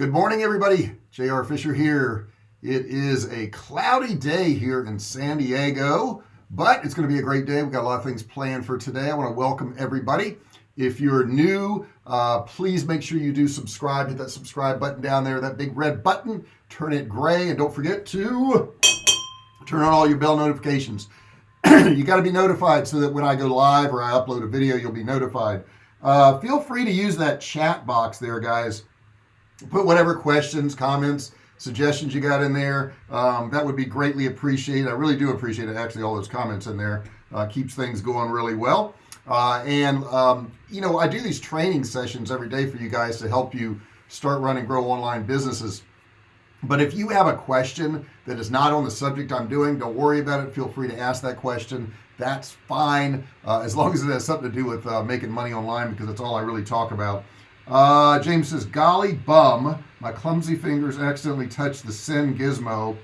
good morning everybody. JR Fisher here. It is a cloudy day here in San Diego but it's going to be a great day. We've got a lot of things planned for today. I want to welcome everybody. If you're new uh, please make sure you do subscribe. Hit that subscribe button down there that big red button. Turn it gray and don't forget to turn on all your bell notifications. You got to be notified so that when I go live or I upload a video you'll be notified. Uh, feel free to use that chat box there guys put whatever questions comments suggestions you got in there. Um, that would be greatly appreciated. I really do appreciate it. Actually all those comments in there uh, keeps things going really well. Uh, and um, you know I do these training sessions every day for you guys to help you start running grow online businesses. But if you have a question that is not on the subject I'm doing don't worry about it. Feel free to ask that question. That's fine uh, as long as it has something to do with uh, making money online because that's all I really talk about uh, James says golly bum my clumsy fingers accidentally touched the sin gizmo.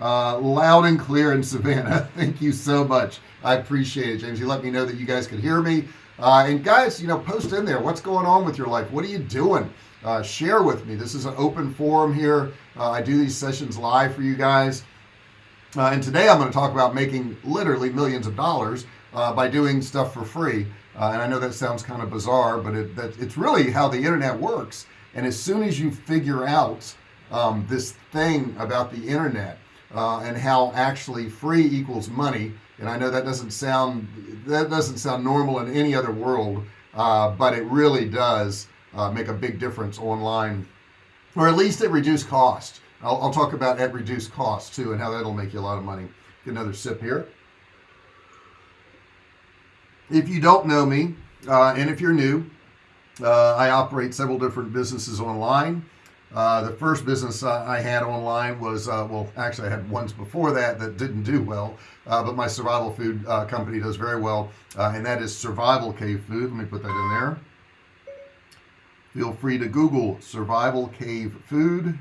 Uh, loud and clear in Savannah. Thank you so much. I appreciate it James. You let me know that you guys could hear me. Uh, and guys you know post in there. What's going on with your life? What are you doing? Uh, share with me. This is an open forum here. Uh, I do these sessions live for you guys. Uh, and today I'm going to talk about making literally millions of dollars uh, by doing stuff for free uh, and I know that sounds kind of bizarre but it, that, it's really how the internet works. And as soon as you figure out um, this thing about the internet uh, and how actually free equals money and I know that doesn't sound that doesn't sound normal in any other world uh, but it really does uh, make a big difference online. Or at least at reduced cost. I'll, I'll talk about at reduced cost too and how that'll make you a lot of money. Get another sip here if you don't know me uh, and if you're new uh, I operate several different businesses online. Uh, the first business I had online was uh, well actually I had ones before that that didn't do well uh, but my survival food uh, company does very well and that is survival cave food. Let me put that in there. Feel free to google survival cave food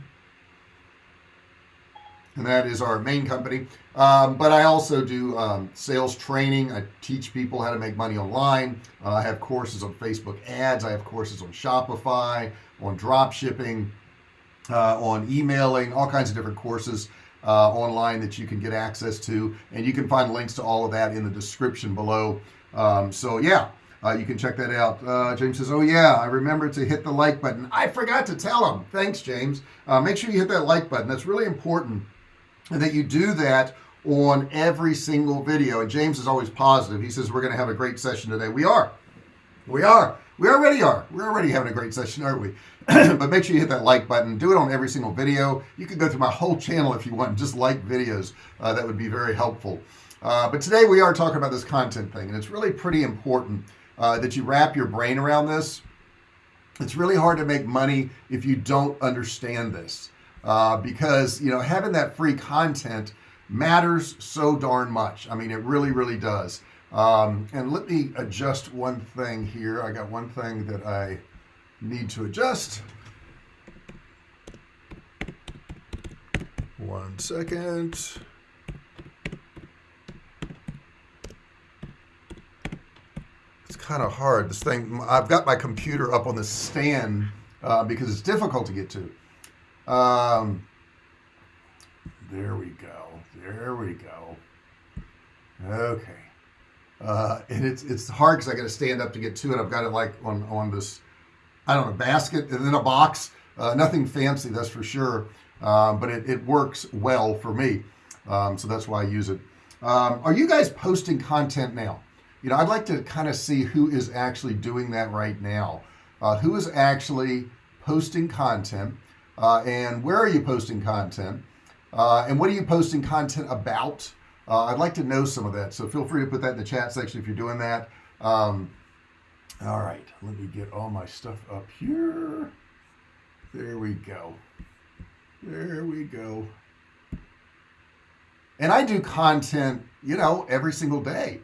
and that is our main company. Um, but I also do um, sales training. I teach people how to make money online. Uh, I have courses on Facebook ads. I have courses on Shopify on drop shipping uh, on emailing all kinds of different courses uh, online that you can get access to. And you can find links to all of that in the description below. Um, so yeah uh, you can check that out. Uh, James says oh yeah I remember to hit the like button. I forgot to tell him. Thanks James. Uh, make sure you hit that like button. That's really important and that you do that on every single video. And James is always positive. He says we're gonna have a great session today. We are. We are. We already are. We're already having a great session aren't we? But make sure you hit that like button. Do it on every single video. You can go through my whole channel if you want just like videos. Uh, that would be very helpful. Uh, but today we are talking about this content thing and it's really pretty important uh, that you wrap your brain around this. It's really hard to make money if you don't understand this uh, because you know having that free content matters so darn much. I mean it really really does. Um, and let me adjust one thing here. I got one thing that I need to adjust. One second. It's kind of hard. This thing I've got my computer up on the stand uh, because it's difficult to get to um, there we go. There we go. Okay. Uh, and it's it's hard because I got to stand up to get to it. I've got it like on on this I don't know basket and then a box. Uh, nothing fancy that's for sure. Um, but it, it works well for me. Um, so that's why I use it. Um, are you guys posting content now? You know I'd like to kind of see who is actually doing that right now. Uh, who is actually posting content uh, and where are you posting content? Uh, and what are you posting content about? Uh, I'd like to know some of that so feel free to put that in the chat section if you're doing that. Um, all right let me get all my stuff up here. There we go. There we go. And I do content you know every single day.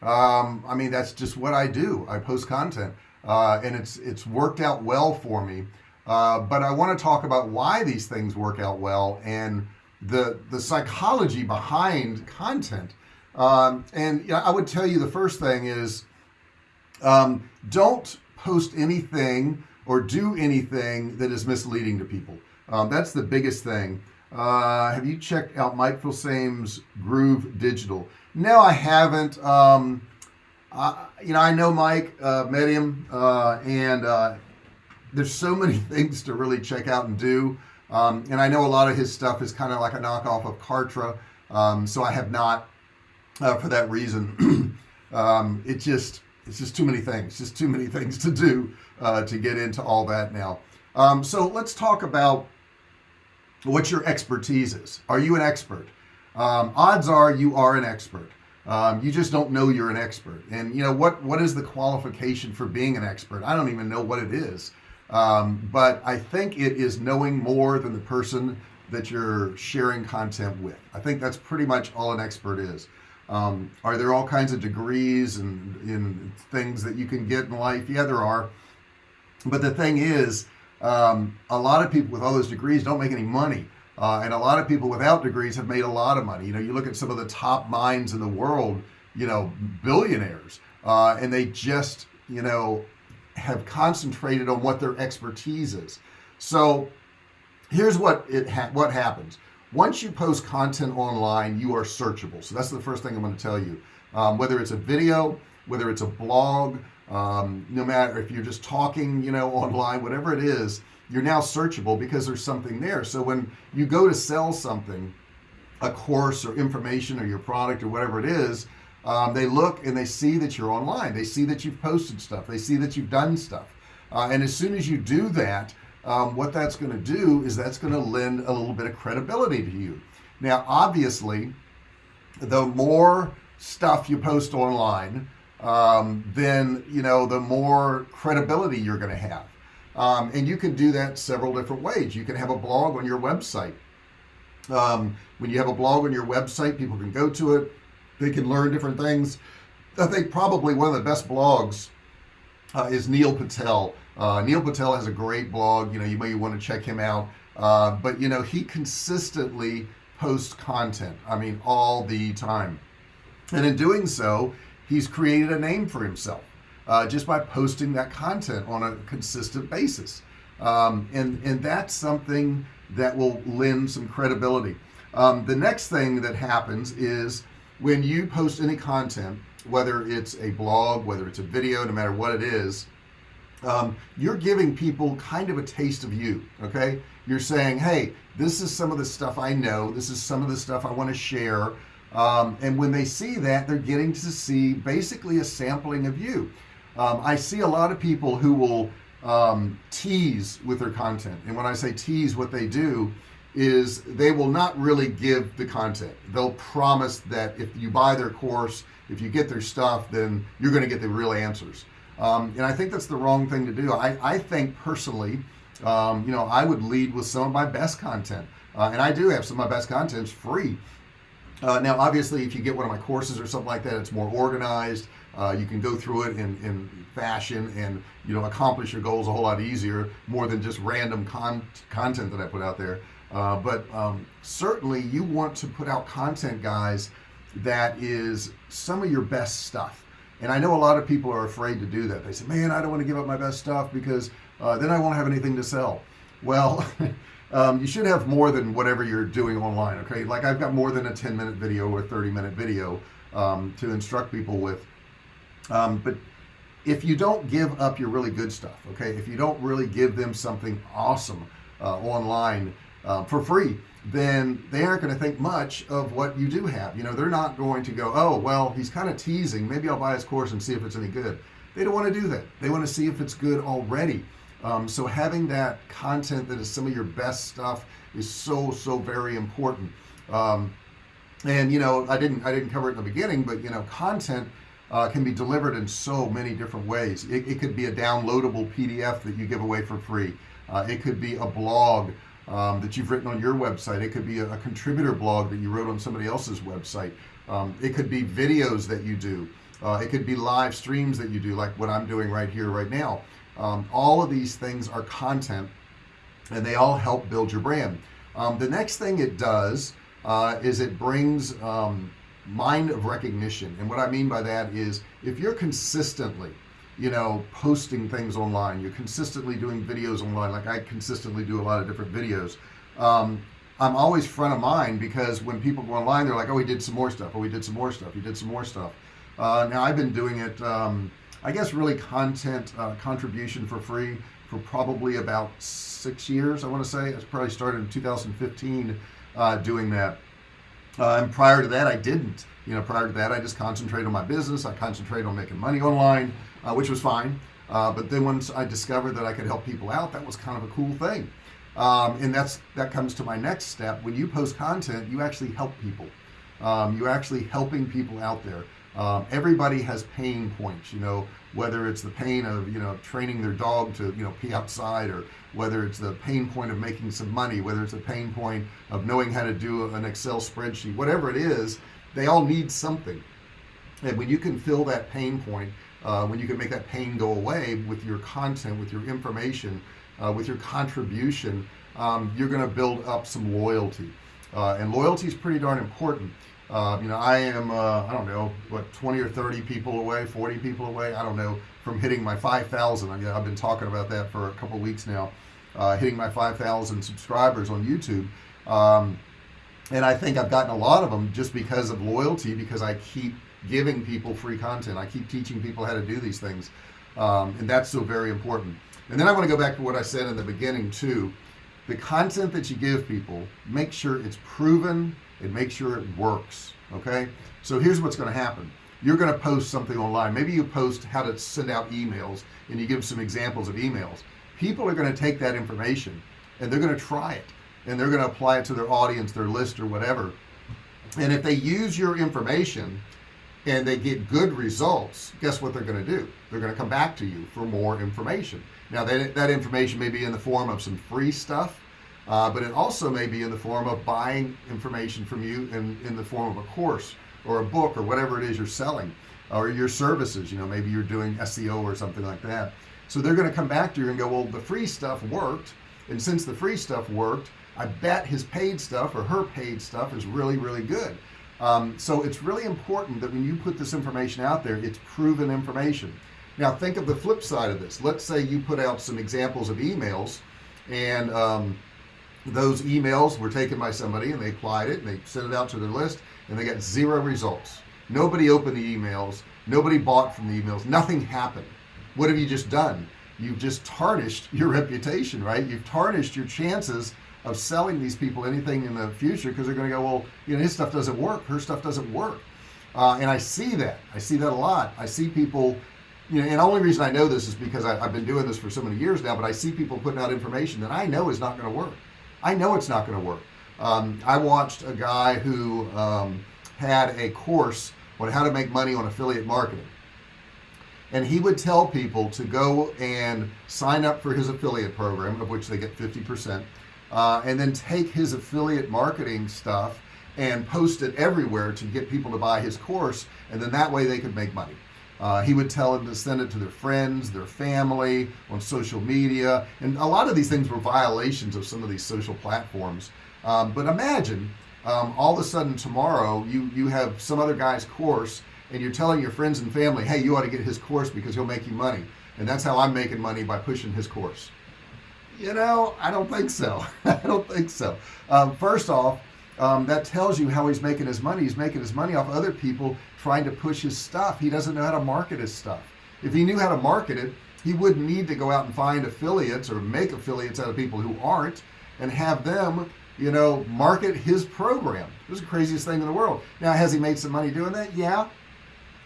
Um, I mean that's just what I do. I post content. Uh, and it's it's worked out well for me uh, but I want to talk about why these things work out well and the the psychology behind content. Um, and I would tell you the first thing is um, don't post anything or do anything that is misleading to people. Um, that's the biggest thing. Uh, have you checked out Mike Filsaime's Groove Digital? No I haven't. Um, I, you know I know Mike uh, met him uh, and uh, there's so many things to really check out and do. Um, and I know a lot of his stuff is kind of like a knockoff of Kartra um, so I have not uh, for that reason. Um, it just it's just too many things just too many things to do uh, to get into all that now. Um, so let's talk about what your expertise is. Are you an expert? Um, odds are you are an expert. Um, you just don't know you're an expert. And you know what what is the qualification for being an expert? I don't even know what it is um, but I think it is knowing more than the person that you're sharing content with. I think that's pretty much all an expert is. Um, are there all kinds of degrees and in things that you can get in life? Yeah there are. But the thing is um, a lot of people with all those degrees don't make any money. Uh, and a lot of people without degrees have made a lot of money. You know you look at some of the top minds in the world you know billionaires uh, and they just you know have concentrated on what their expertise is. So here's what it ha what happens. Once you post content online you are searchable. So that's the first thing I'm going to tell you. Um, whether it's a video whether it's a blog um, no matter if you're just talking you know online whatever it is you're now searchable because there's something there. So when you go to sell something a course or information or your product or whatever it is um, they look and they see that you're online. They see that you've posted stuff. They see that you've done stuff. Uh, and as soon as you do that um, what that's going to do is that's going to lend a little bit of credibility to you. Now obviously the more stuff you post online um, then you know the more credibility you're going to have. Um, and you can do that several different ways. You can have a blog on your website. Um, when you have a blog on your website people can go to it they can learn different things. I think probably one of the best blogs uh, is Neil Patel. Uh, Neil Patel has a great blog. You know you may want to check him out. Uh, but you know he consistently posts content I mean all the time. And in doing so he's created a name for himself uh, just by posting that content on a consistent basis. Um, and and that's something that will lend some credibility. Um, the next thing that happens is when you post any content whether it's a blog whether it's a video no matter what it is um, you're giving people kind of a taste of you okay? You're saying hey this is some of the stuff I know. This is some of the stuff I want to share. Um, and when they see that they're getting to see basically a sampling of you. Um, I see a lot of people who will um, tease with their content. And when I say tease what they do is they will not really give the content. They'll promise that if you buy their course if you get their stuff then you're going to get the real answers. Um, and I think that's the wrong thing to do. I, I think personally um, you know I would lead with some of my best content. Uh, and I do have some of my best content free. Uh, now obviously if you get one of my courses or something like that it's more organized uh, you can go through it in, in fashion and you know accomplish your goals a whole lot easier more than just random con content that I put out there uh, but um, certainly you want to put out content guys that is some of your best stuff. And I know a lot of people are afraid to do that. They say man I don't want to give up my best stuff because uh, then I won't have anything to sell. Well um, you should have more than whatever you're doing online okay? Like I've got more than a 10 minute video or 30 minute video um, to instruct people with. Um, but if you don't give up your really good stuff okay? If you don't really give them something awesome uh, online uh, for free then they aren't going to think much of what you do have. You know they're not going to go oh well he's kind of teasing. Maybe I'll buy his course and see if it's any good. They don't want to do that. They want to see if it's good already. Um, so having that content that is some of your best stuff is so so very important. Um, and you know I didn't I didn't cover it in the beginning but you know content uh, can be delivered in so many different ways. It, it, could be a downloadable PDF that you give away for free. Uh, it could be a blog um, that you've written on your website. It could be a, a, contributor blog that you wrote on somebody else's website. Um, it could be videos that you do. Uh, it could be live streams that you do like what I'm doing right here right now. Um, all of these things are content and they all help build your brand. Um, the next thing it does uh, is it brings um, mind of recognition. And what I mean by that is if you're consistently you know posting things online. You're consistently doing videos online. Like I consistently do a lot of different videos. Um, I'm always front of mind because when people go online they're like oh we did some more stuff. Oh we did some more stuff. You did some more stuff. Uh, now I've been doing it um, I guess really content uh, contribution for free for probably about six years I want to say. I probably started in 2015 uh, doing that. Uh, and prior to that I didn't. You know prior to that I just concentrated on my business. I concentrated on making money online uh, which was fine. Uh, but then once I discovered that I could help people out that was kind of a cool thing. Um, and that's that comes to my next step. When you post content you actually help people. Um, you're actually helping people out there. Um, everybody has pain points you know whether it's the pain of you know training their dog to you know pee outside or whether it's the pain point of making some money whether it's a pain point of knowing how to do an Excel spreadsheet whatever it is they all need something. And when you can fill that pain point uh, when you can make that pain go away with your content with your information uh, with your contribution um, you're going to build up some loyalty. Uh, and loyalty is pretty darn important. Uh, you know I am uh, I don't know what 20 or 30 people away 40 people away? I don't know from hitting my 5,000 I mean, I've been talking about that for a couple weeks now uh, hitting my 5,000 subscribers on YouTube. Um, and I think I've gotten a lot of them just because of loyalty because I keep giving people free content. I keep teaching people how to do these things um, and that's so very important. And then I want to go back to what I said in the beginning too. The content that you give people make sure it's proven and make sure it works okay? So here's what's going to happen. You're going to post something online. Maybe you post how to send out emails and you give some examples of emails. People are going to take that information and they're going to try it and they're going to apply it to their audience their list or whatever. And if they use your information and they get good results guess what they're going to do? They're going to come back to you for more information. Now that, that information may be in the form of some free stuff uh, but it also may be in the form of buying information from you in, in the form of a course or a book or whatever it is you're selling or your services you know maybe you're doing SEO or something like that. So they're going to come back to you and go well the free stuff worked and since the free stuff worked I bet his paid stuff or her paid stuff is really really good um, so it's really important that when you put this information out there it's proven information. Now think of the flip side of this. Let's say you put out some examples of emails and um, those emails were taken by somebody and they applied it and they sent it out to their list and they got zero results. Nobody opened the emails. Nobody bought from the emails. Nothing happened. What have you just done? You've just tarnished your reputation right? You've tarnished your chances of selling these people anything in the future because they're going to go well you know his stuff doesn't work her stuff doesn't work. Uh, and I see that. I see that a lot. I see people you know and the only reason I know this is because I, have been doing this for so many years now but I see people putting out information that I know is not going to work. I know it's not going to work. Um, I watched a guy who um, had a course on how to make money on affiliate marketing. And he would tell people to go and sign up for his affiliate program of which they get 50% uh, and then take his affiliate marketing stuff and post it everywhere to get people to buy his course and then that way they could make money. Uh, he would tell them to send it to their friends their family on social media and a lot of these things were violations of some of these social platforms. Um, but imagine um, all of a sudden tomorrow you you have some other guy's course and you're telling your friends and family hey you ought to get his course because he'll make you money. And that's how I'm making money by pushing his course you know I don't think so. I don't think so. Um, first off um, that tells you how he's making his money. He's making his money off other people trying to push his stuff. He doesn't know how to market his stuff. If he knew how to market it he wouldn't need to go out and find affiliates or make affiliates out of people who aren't and have them you know market his program. It was the craziest thing in the world. Now has he made some money doing that? Yeah.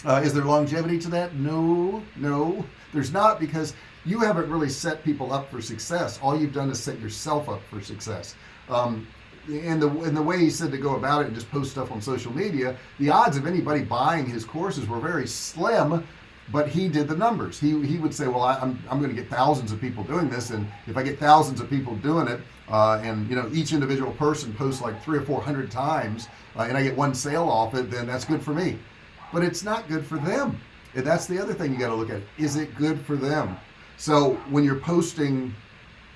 Uh, is there longevity to that? No. No. There's not because you haven't really set people up for success. All you've done is set yourself up for success. Um, and the and the way he said to go about it and just post stuff on social media the odds of anybody buying his courses were very slim but he did the numbers. He he would say well I, am I'm, I'm going to get thousands of people doing this and if I get thousands of people doing it uh, and you know each individual person posts like three or four hundred times uh, and I get one sale off it then that's good for me. But it's not good for them. And that's the other thing you got to look at. Is it good for them so when you're posting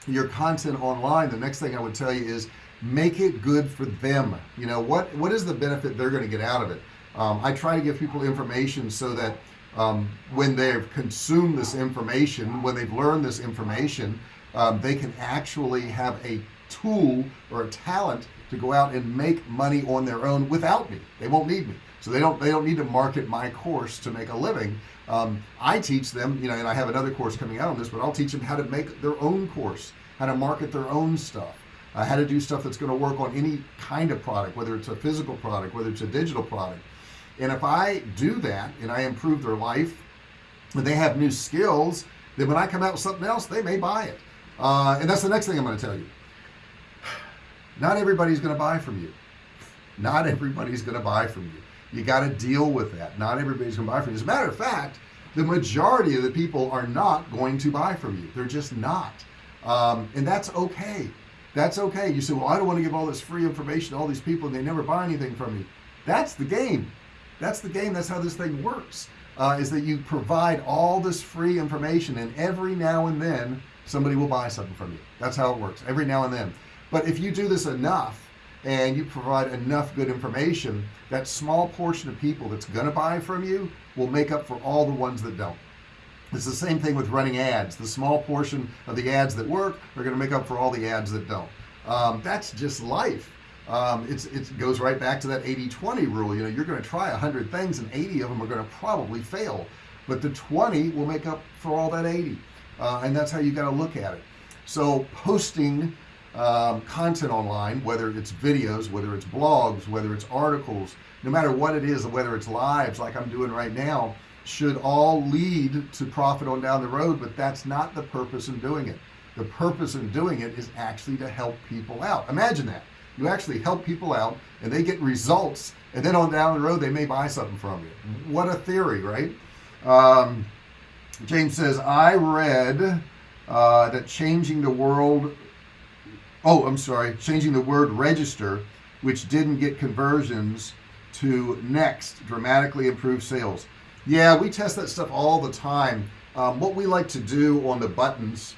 your content online the next thing I would tell you is make it good for them. You know what what is the benefit they're going to get out of it? Um, I try to give people information so that um, when they've consumed this information when they've learned this information um, they can actually have a tool or a talent to go out and make money on their own without me. They won't need me. So they don't they don't need to market my course to make a living um, I teach them you know and I have another course coming out on this but I'll teach them how to make their own course how to market their own stuff uh, how to do stuff that's going to work on any kind of product whether it's a physical product whether it's a digital product. And if I do that and I improve their life and they have new skills then when I come out with something else they may buy it. Uh, and that's the next thing I'm going to tell you. Not everybody's going to buy from you. Not everybody's going to buy from you you got to deal with that. Not everybody's gonna buy from you. As a matter of fact the majority of the people are not going to buy from you. They're just not. Um, and that's okay. That's okay. You say well I don't want to give all this free information to all these people and they never buy anything from me. That's the game. That's the game. That's how this thing works uh, is that you provide all this free information and every now and then somebody will buy something from you. That's how it works every now and then. But if you do this enough and you provide enough good information that small portion of people that's gonna buy from you will make up for all the ones that don't. It's the same thing with running ads. The small portion of the ads that work are to make up for all the ads that don't. Um, that's just life. Um, it's it goes right back to that 80-20 rule. You know you're to try a hundred things and 80 of them are to probably fail but the 20 will make up for all that 80 uh, and that's how you got to look at it. So posting um, content online whether it's videos whether it's blogs whether it's articles no matter what it is whether it's lives like I'm doing right now should all lead to profit on down the road but that's not the purpose in doing it. The purpose in doing it is actually to help people out. Imagine that. You actually help people out and they get results and then on down the road they may buy something from you. What a theory right? Um, James says I read uh, that changing the world oh I'm sorry changing the word register which didn't get conversions to next dramatically improve sales. Yeah we test that stuff all the time. Um, what we like to do on the buttons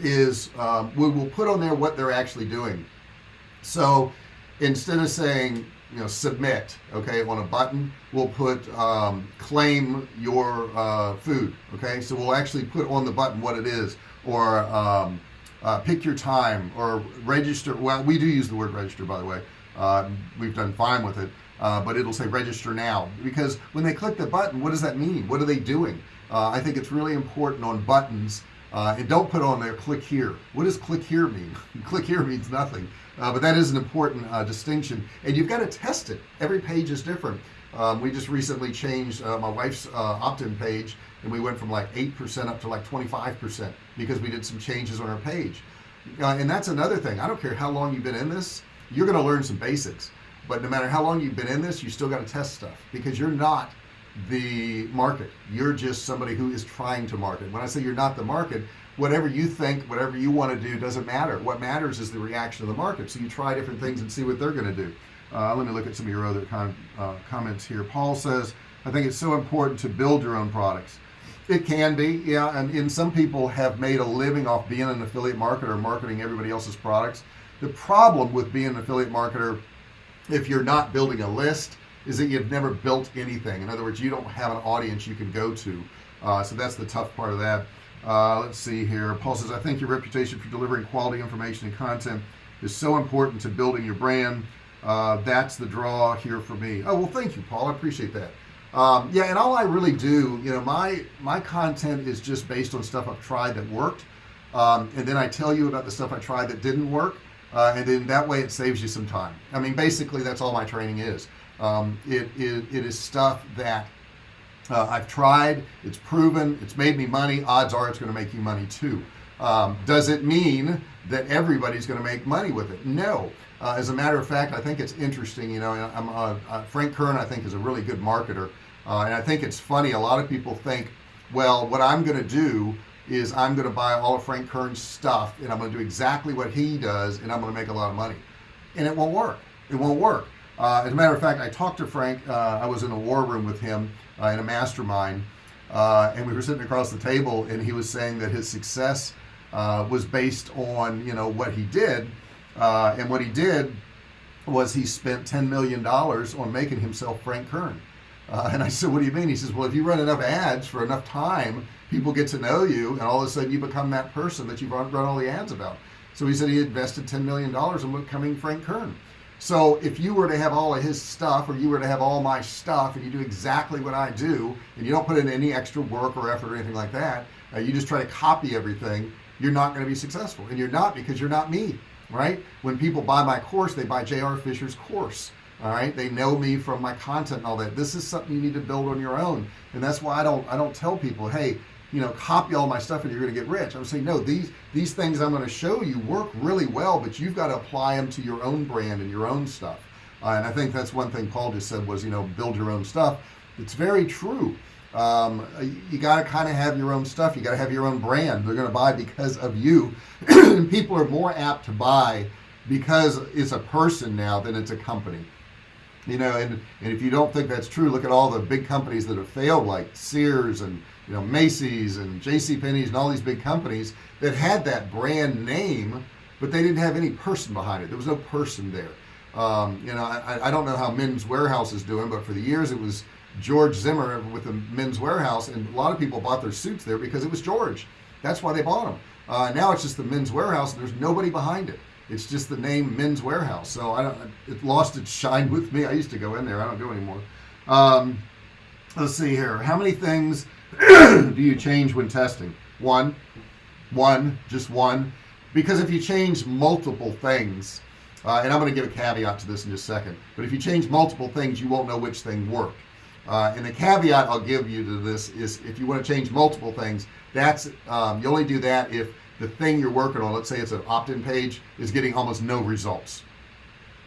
is um, we will put on there what they're actually doing. So instead of saying you know submit okay on a button we'll put um, claim your uh, food okay? So we'll actually put on the button what it is or um, uh, pick your time or register well we do use the word register by the way. Uh, we've done fine with it uh, but it'll say register now. Because when they click the button what does that mean? What are they doing? Uh, I think it's really important on buttons uh, and don't put on there click here. What does click here mean? Click here means nothing. Uh, but that is an important distinction. And you've got to test it. Every page is different um, we just recently changed my wife's opt-in page and we went from like 8% up to like 25% because we did some changes on our page. Uh, and that's another thing. I don't care how long you've been in this you're gonna learn some basics. But no matter how long you've been in this you still got to test stuff because you're not the market. You're just somebody who is trying to market. When I say you're not the market whatever you think whatever you want to do doesn't matter. What matters is the reaction of the market. So you try different things and see what they're going to do uh, let me look at some of your other con uh, comments here. Paul says I think it's so important to build your own products. It can be yeah and, and some people have made a living off being an affiliate marketer marketing everybody else's products. The problem with being an affiliate marketer if you're not building a list is that you've never built anything. In other words you don't have an audience you can go to. Uh, so that's the tough part of that. Uh, let's see here. Paul says I think your reputation for delivering quality information and content is so important to building your brand uh, that's the draw here for me. Oh well thank you Paul. I appreciate that. Um, yeah and all I really do you know my my content is just based on stuff I've tried that worked. Um, and then I tell you about the stuff I tried that didn't work uh, and then that way it saves you some time. I mean basically that's all my training is. Um, it, it, it is stuff that uh, I've tried it's proven it's made me money odds are it's going to make you money too. Um, does it mean that everybody's going to make money with it? No uh, as a matter of fact I think it's interesting you know uh, uh, Frank Kern I think is a really good marketer. Uh, and I think it's funny a lot of people think well what I'm gonna do is I'm gonna buy all of Frank Kern's stuff and I'm gonna do exactly what he does and I'm gonna make a lot of money. And it won't work. It won't work. Uh, as a matter of fact I talked to Frank I was in a war room with him in a mastermind and we were sitting across the table and he was saying that his success uh, was based on you know what he did uh, and what he did was he spent 10 million dollars on making himself Frank Kern. Uh, and I said what do you mean? He says well if you run enough ads for enough time people get to know you and all of a sudden you become that person that you've run, all the ads about. So he said he invested 10 million dollars in becoming Frank Kern. So if you were to have all of his stuff or you were to have all my stuff and you do exactly what I do and you don't put in any extra work or effort or anything like that uh, you just try to copy everything you're not going to be successful. And you're not because you're not me right? When people buy my course they buy JR Fisher's course all right? They know me from my content and all that. This is something you need to build on your own. And that's why I don't I don't tell people hey you know copy all my stuff and you're gonna get rich. I'm saying no these these things I'm going to show you work really well but you've got to apply them to your own brand and your own stuff. Uh, and I think that's one thing Paul just said was you know build your own stuff. It's very true um, you got to kind of have your own stuff. You got to have your own brand. They're going to buy because of you. And people are more apt to buy because it's a person now than it's a company. You know and and if you don't think that's true look at all the big companies that have failed like Sears and you know Macy's and JC Penney's and all these big companies that had that brand name but they didn't have any person behind it. There was no person there. Um, you know I, I don't know how Men's Wearhouse is doing but for the years it was George Zimmer with the Men's Wearhouse and a lot of people bought their suits there because it was George. That's why they bought them uh, now it's just the Men's Wearhouse and there's nobody behind it. It's just the name Men's Wearhouse. So I don't it lost its shine with me. I used to go in there. I don't go anymore. Um, let's see here. How many things do you change when testing? One. One. Just one. Because if you change multiple things uh, and I'm going to give a caveat to this in just a second but if you change multiple things you won't know which thing worked uh, and the caveat I'll give you to this is if you want to change multiple things that's um, you only do that if the thing you're working on let's say it's an opt-in page is getting almost no results.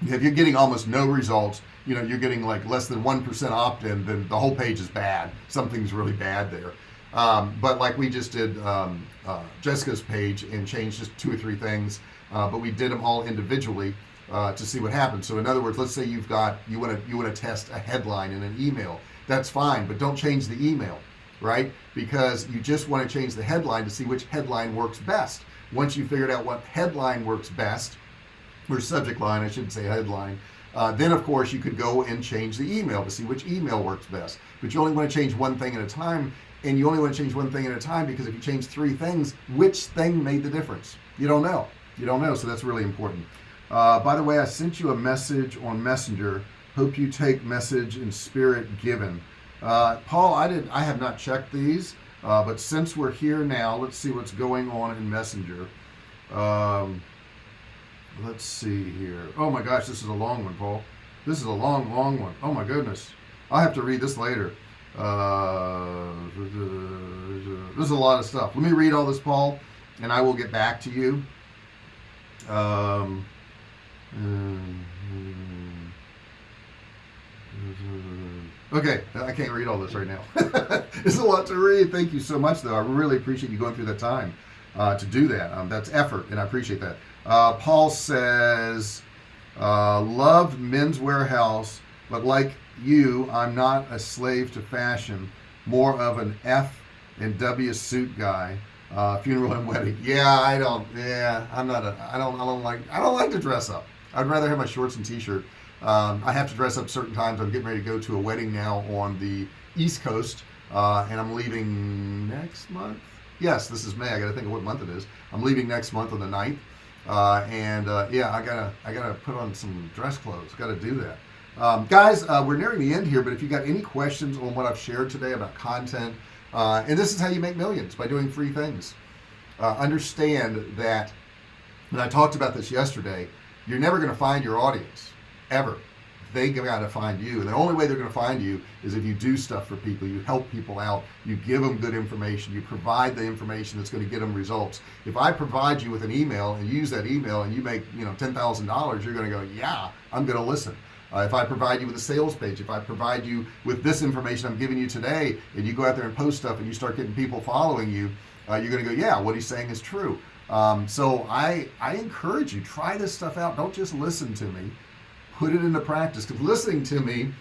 If you're getting almost no results you know you're getting like less than 1% opt-in then the whole page is bad. Something's really bad there. Um, but like we just did um, uh, Jessica's page and changed just two or three things uh, but we did them all individually uh, to see what happens. So in other words let's say you've got you want to you want to test a headline in an email. That's fine but don't change the email right? Because you just want to change the headline to see which headline works best. Once you figured out what headline works best or subject line I shouldn't say headline uh, then of course you could go and change the email to see which email works best. But you only want to change one thing at a time and you only want to change one thing at a time because if you change three things which thing made the difference? You don't know. You don't know so that's really important uh, by the way I sent you a message on messenger. Hope you take message in spirit given. Uh, Paul I did I have not checked these uh, but since we're here now let's see what's going on in messenger. Um, let's see here. Oh my gosh this is a long one Paul. This is a long long one. Oh my goodness. I have to read this later. Uh, there's a lot of stuff. Let me read all this Paul and I will get back to you. Um, okay I can't read all this right now. It's a lot to read. Thank you so much though. I really appreciate you going through that time uh, to do that. Um, that's effort and I appreciate that. Uh, Paul says uh, loved Men's Wearhouse, but like you I'm not a slave to fashion. More of an F and W suit guy. Uh, funeral and wedding. Yeah I don't yeah I'm not a I don't I don't like I don't like to dress up I'd rather have my shorts and t-shirt. Um, I have to dress up certain times. I'm getting ready to go to a wedding now on the East Coast uh, and I'm leaving next month? Yes this is May. I gotta think of what month it is. I'm leaving next month on the 9th uh, and uh, yeah I gotta I gotta put on some dress clothes. Got to do that. Um, guys uh, we're nearing the end here but if you got any questions on what I've shared today about content uh, and this is how you make millions by doing free things. Uh, understand that and I talked about this yesterday you're never going to find your audience ever. They got to find you. And the only way they're going to find you is if you do stuff for people you help people out you give them good information you provide the information that's going to get them results. If I provide you with an email and use that email and you make you know ten thousand dollars you're going to go yeah I'm going to listen. Uh, if I provide you with a sales page if I provide you with this information I'm giving you today and you go out there and post stuff and you start getting people following you uh, you're gonna go yeah what he's saying is true um, so I I encourage you try this stuff out. Don't just listen to me. Put it into practice. Because listening to me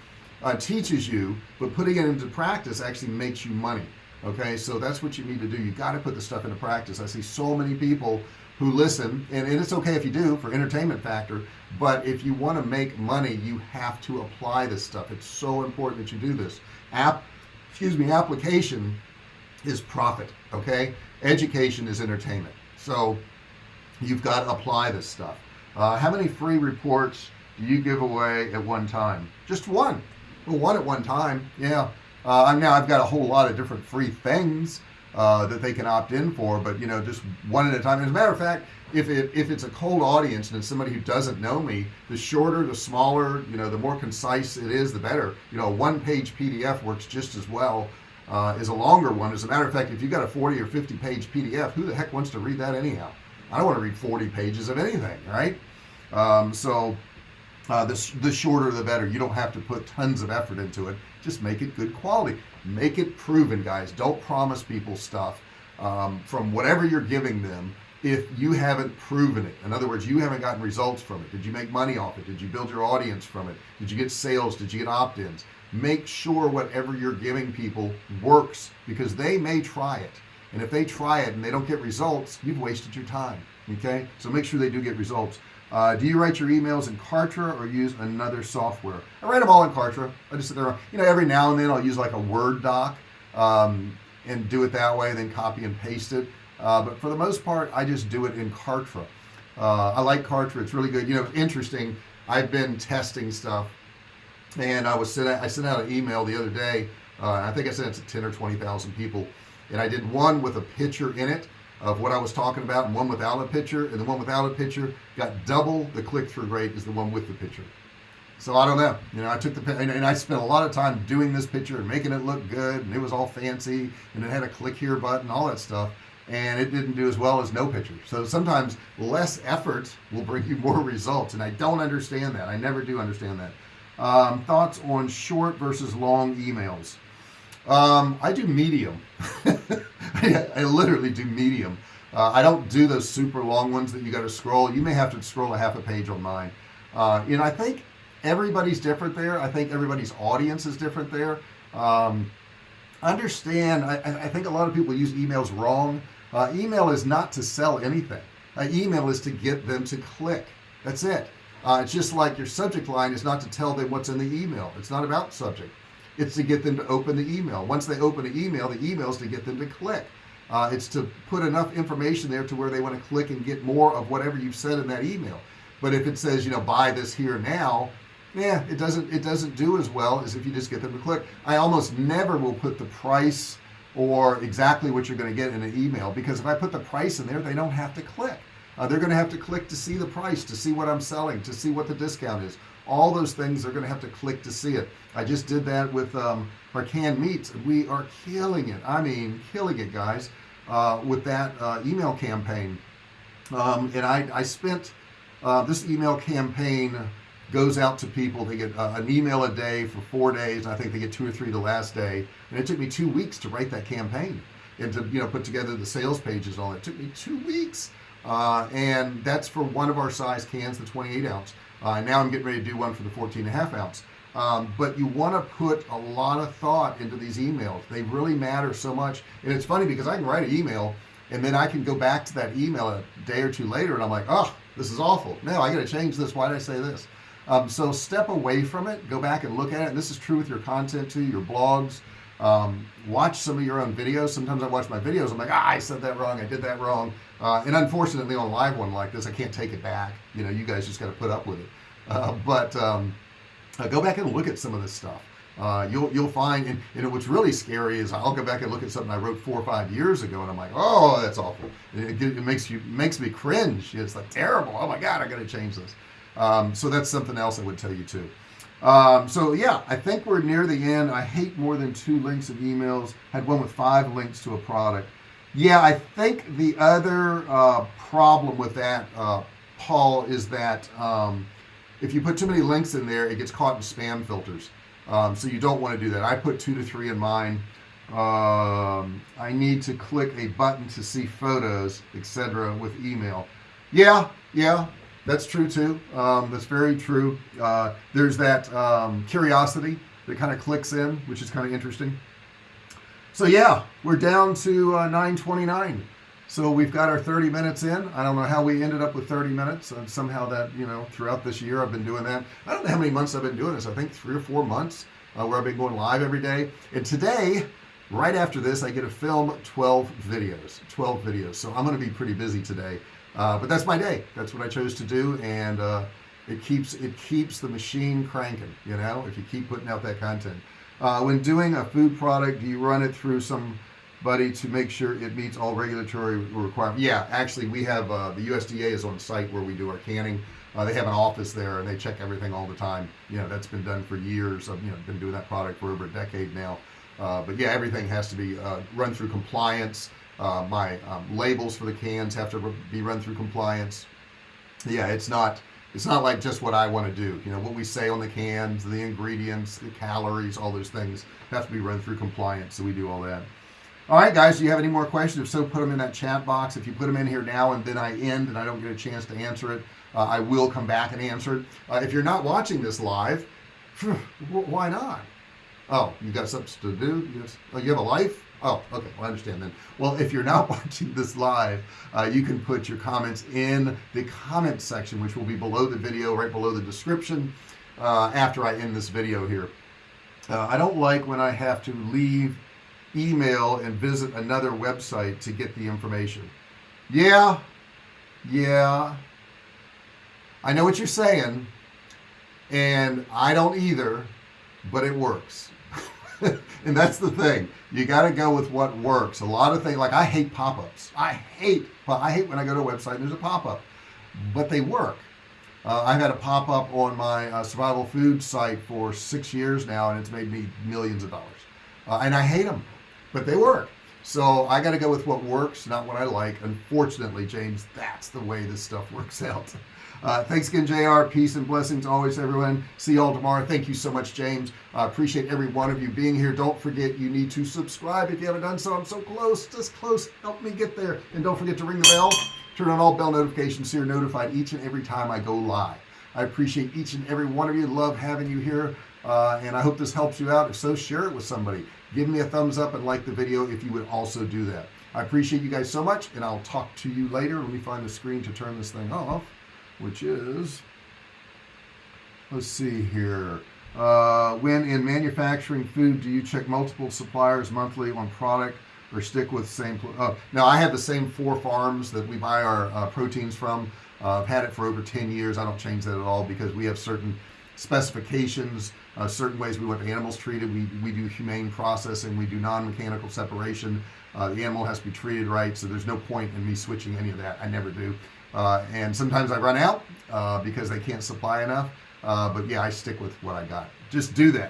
uh, teaches you but putting it into practice actually makes you money okay? So that's what you need to do. You got to put the stuff into practice. I see so many people who listen and, and it's okay if you do for entertainment factor but if you want to make money you have to apply this stuff. It's so important that you do this. App excuse me application is profit okay? Education is entertainment so you've got to apply this stuff. Uh, how many free reports do you give away at one time? Just one. Well one at one time yeah. Uh, now I've got a whole lot of different free things uh, that they can opt in for but you know just one at a time. As a matter of fact if it if it's a cold audience and it's somebody who doesn't know me the shorter the smaller you know the more concise it is the better. You know one page PDF works just as well uh, is a longer one. As a matter of fact if you've got a 40 or 50 page PDF who the heck wants to read that anyhow? I don't want to read 40 pages of anything right? Um, so uh, the, the shorter the better. You don't have to put tons of effort into it. Just make it good quality. Make it proven guys. Don't promise people stuff um, from whatever you're giving them if you haven't proven it. In other words you haven't gotten results from it. Did you make money off it? Did you build your audience from it? Did you get sales? Did you get opt-ins make sure whatever you're giving people works because they may try it. And if they try it and they don't get results you've wasted your time okay? So make sure they do get results. Uh, do you write your emails in Kartra or use another software? I write them all in Kartra. I just sit there you know every now and then I'll use like a Word doc um, and do it that way then copy and paste it. Uh, but for the most part I just do it in Kartra. Uh, I like Kartra. It's really good. You know it's interesting. I've been testing stuff and I was sent I sent out an email the other day uh, I think I sent it to 10 or 20,000 people. And I did one with a picture in it of what I was talking about and one without a picture. And the one without a picture got double the click-through rate as the one with the picture. So I don't know. You know I took the and, and I spent a lot of time doing this picture and making it look good and it was all fancy and it had a click here button all that stuff. And it didn't do as well as no picture. So sometimes less effort will bring you more results. And I don't understand that. I never do understand that um, thoughts on short versus long emails? Um, I do medium. I, I, literally do medium. Uh, I don't do those super long ones that you got to scroll. You may have to scroll a half a page on mine. Uh, you know I think everybody's different there. I think everybody's audience is different there. Um, understand I, I, think a lot of people use emails wrong. Uh, email is not to sell anything. Uh, email is to get them to click. That's it uh, it's just like your subject line is not to tell them what's in the email. It's not about subject. It's to get them to open the email. Once they open the email the email is to get them to click. Uh, it's to put enough information there to where they want to click and get more of whatever you've said in that email. But if it says you know buy this here now yeah it doesn't it doesn't do as well as if you just get them to click. I almost never will put the price or exactly what you're going to get in an email because if I put the price in there they don't have to click uh, they're going to have to click to see the price to see what I'm selling to see what the discount is. All those things they're going to have to click to see it. I just did that with um, our canned meats. We are killing it. I mean killing it guys uh, with that uh, email campaign. Um, and I, I spent uh, this email campaign goes out to people. They get uh, an email a day for four days. I think they get two or three the last day. And it took me two weeks to write that campaign and to you know put together the sales pages all it took me two weeks uh, and that's for one of our size cans the 28 ounce. Uh, now I'm getting ready to do one for the 14 and a half ounce. Um, but you want to put a lot of thought into these emails. They really matter so much. And it's funny because I can write an email and then I can go back to that email a day or two later and I'm like oh this is awful. No I got to change this. Why did I say this? Um, so step away from it. Go back and look at it. And this is true with your content too your blogs um, watch some of your own videos. Sometimes I watch my videos I'm like ah, I said that wrong I did that wrong. Uh, and unfortunately on a live one like this I can't take it back. You know you guys just got to put up with it. Uh, but um, uh, go back and look at some of this stuff. Uh, you'll you'll find and, and what's really scary is I'll go back and look at something I wrote four or five years ago and I'm like oh that's awful. It, it, makes you makes me cringe. It's like terrible. Oh my god I gotta change this. Um, so that's something else I would tell you too um, so yeah I think we're near the end. I hate more than two links of emails. Had one with five links to a product. Yeah I think the other uh, problem with that uh, Paul is that um, if you put too many links in there it gets caught in spam filters. Um, so you don't want to do that. I put two to three in mine. Um, I need to click a button to see photos etc with email. Yeah yeah that's true too. Um, that's very true. Uh, there's that um, curiosity that kind of clicks in which is kind of interesting. So yeah we're down to uh, 929 so we've got our 30 minutes in. I don't know how we ended up with 30 minutes and somehow that you know throughout this year I've been doing that. I don't know how many months I've been doing this. I think three or four months uh, where I've been going live every day. And today right after this I get to film 12 videos 12 videos. So I'm gonna be pretty busy today uh, but that's my day. That's what I chose to do and uh, it keeps it keeps the machine cranking you know if you keep putting out that content. Uh, when doing a food product do you run it through somebody to make sure it meets all regulatory requirements yeah actually we have uh, the USDA is on site where we do our canning. Uh, they have an office there and they check everything all the time. You know that's been done for years. I've you know been doing that product for over a decade now. Uh, but yeah everything has to be run through compliance uh, my um, labels for the cans have to be run through compliance. Yeah it's not it's not like just what I want to do. You know what we say on the cans the ingredients the calories all those things have to be run through compliance so we do all that. All right guys do you have any more questions? If so put them in that chat box. If you put them in here now and then I end and I don't get a chance to answer it uh, I will come back and answer it. Uh, if you're not watching this live why not? Oh you got something to do? Yes. Oh you have a life oh okay well, I understand then. Well if you're not watching this live uh, you can put your comments in the comment section which will be below the video right below the description uh, after I end this video here. Uh, I don't like when I have to leave email and visit another website to get the information. Yeah yeah. I know what you're saying and I don't either but it works and that's the thing. You got to go with what works. A lot of things like I hate pop-ups. I hate I hate when I go to a website and there's a pop-up but they work. Uh, I've had a pop-up on my uh, survival food site for six years now and it's made me millions of dollars. Uh, and I hate them but they work. So I got to go with what works not what I like. Unfortunately James that's the way this stuff works out uh, thanks again JR peace and blessings always everyone. See you all tomorrow. Thank you so much James. I uh, appreciate every one of you being here. Don't forget you need to subscribe if you haven't done so. I'm so close just close. Help me get there. And don't forget to ring the bell. Turn on all bell notifications so you're notified each and every time I go live. I appreciate each and every one of you. Love having you here. Uh, and I hope this helps you out. If so share it with somebody. Give me a thumbs up and like the video if you would also do that. I appreciate you guys so much and I'll talk to you later. Let me find the screen to turn this thing off which is let's see here. Uh, when in manufacturing food do you check multiple suppliers monthly on product or stick with same oh, now I have the same four farms that we buy our uh, proteins from. Uh, I've had it for over 10 years. I don't change that at all because we have certain specifications uh, certain ways we want the animals treated. We, we do humane processing. We do non-mechanical separation. Uh, the animal has to be treated right so there's no point in me switching any of that. I never do. uh, and sometimes I run out uh, because they can't supply enough. Uh, but yeah I stick with what I got. Just do that